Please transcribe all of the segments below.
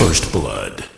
First Blood.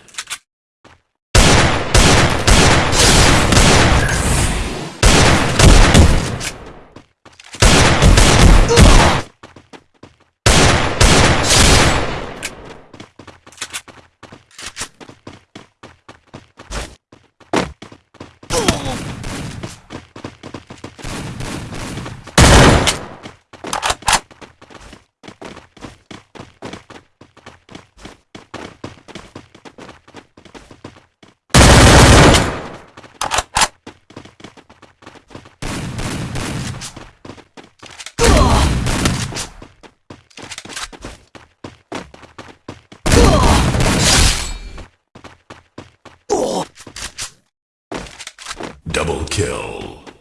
kill.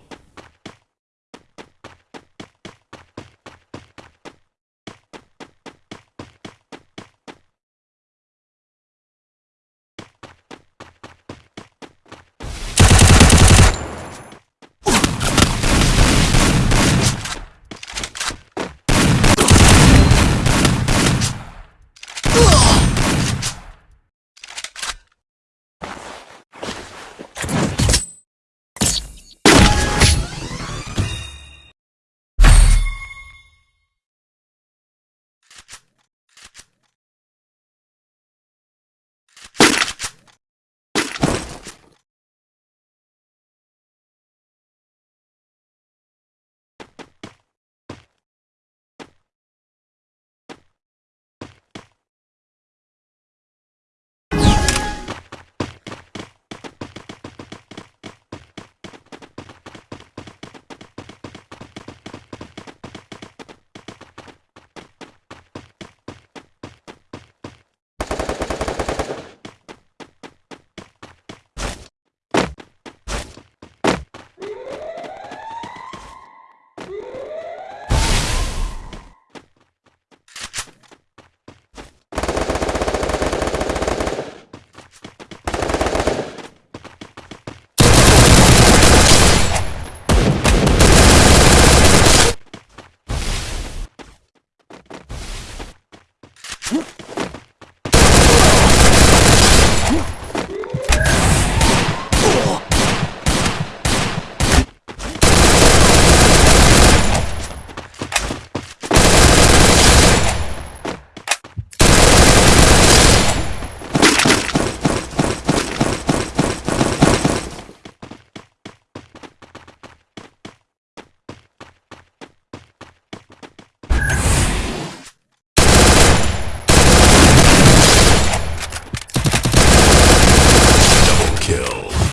Whoop.